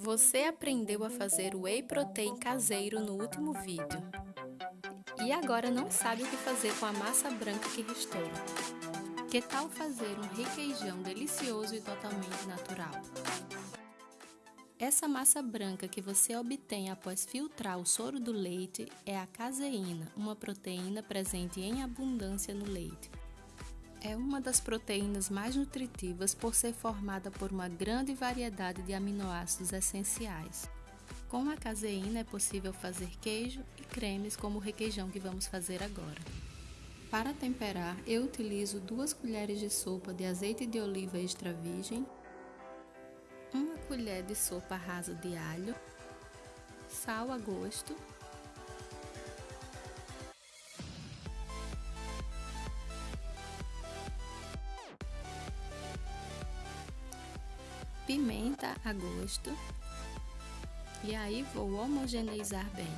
Você aprendeu a fazer whey protein caseiro no último vídeo. E agora não sabe o que fazer com a massa branca que restou. Que tal fazer um requeijão delicioso e totalmente natural? Essa massa branca que você obtém após filtrar o soro do leite é a caseína, uma proteína presente em abundância no leite. É uma das proteínas mais nutritivas por ser formada por uma grande variedade de aminoácidos essenciais. Com a caseína é possível fazer queijo e cremes como o requeijão que vamos fazer agora. Para temperar, eu utilizo 2 colheres de sopa de azeite de oliva extra virgem, 1 colher de sopa rasa de alho, sal a gosto pimenta a gosto e aí vou homogeneizar bem.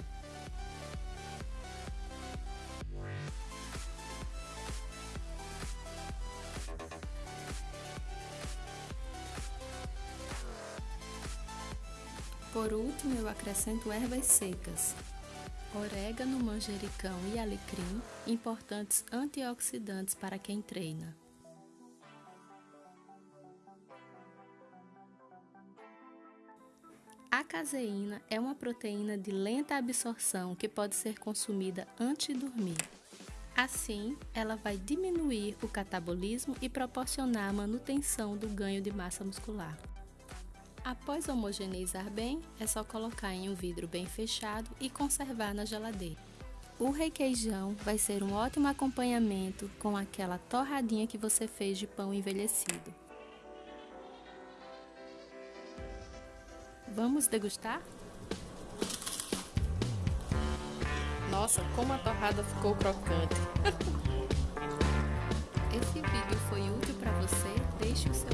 Por último, eu acrescento ervas secas, orégano, manjericão e alecrim, importantes antioxidantes para quem treina. A caseína é uma proteína de lenta absorção que pode ser consumida antes de dormir. Assim, ela vai diminuir o catabolismo e proporcionar a manutenção do ganho de massa muscular. Após homogeneizar bem, é só colocar em um vidro bem fechado e conservar na geladeira. O requeijão vai ser um ótimo acompanhamento com aquela torradinha que você fez de pão envelhecido. Vamos degustar? Nossa, como a torrada ficou crocante! Esse vídeo foi útil para você? Deixe o seu